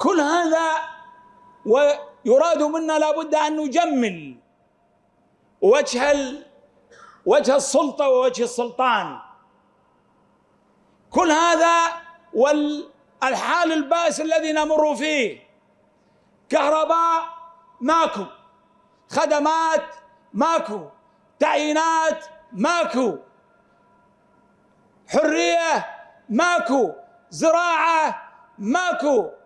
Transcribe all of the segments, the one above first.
كل هذا ويراد منا لابد أن نجمل وجه. وجه السلطة ووجه السلطان كل هذا والحال البائس الذي نمر فيه كهرباء ماكو خدمات ماكو تعيينات ماكو حرية ماكو زراعة ماكو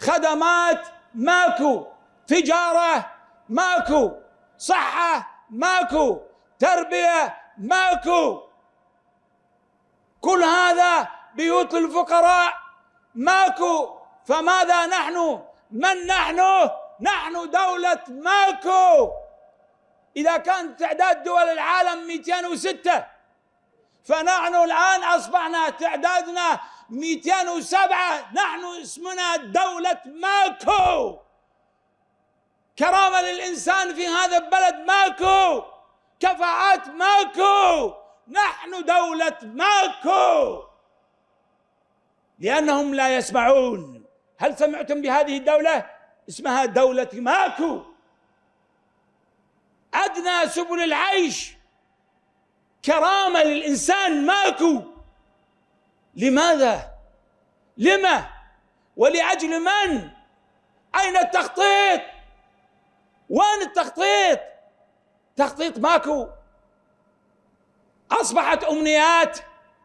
خدمات ماكو تجارة ماكو صحة ماكو تربية ماكو. كل هذا بيوت الفقراء ماكو. فماذا نحن؟ من نحن؟ نحن دولة ماكو. إذا كان تعداد دول العالم 206 فنحن الآن أصبحنا تعدادنا 207 نحن اسمنا دولة ماكو. كرامة للإنسان في هذا البلد ماكو. كفاءات ماكو. نحن دولة ماكو. لأنهم لا يسمعون. هل سمعتم بهذه الدولة؟ اسمها دولة ماكو. أدنى سبل العيش. كرامة للإنسان ماكو. لماذا؟ لما؟ ولأجل من؟ أين التخطيط؟ وين التخطيط؟ تخطيط ماكو أصبحت أمنيات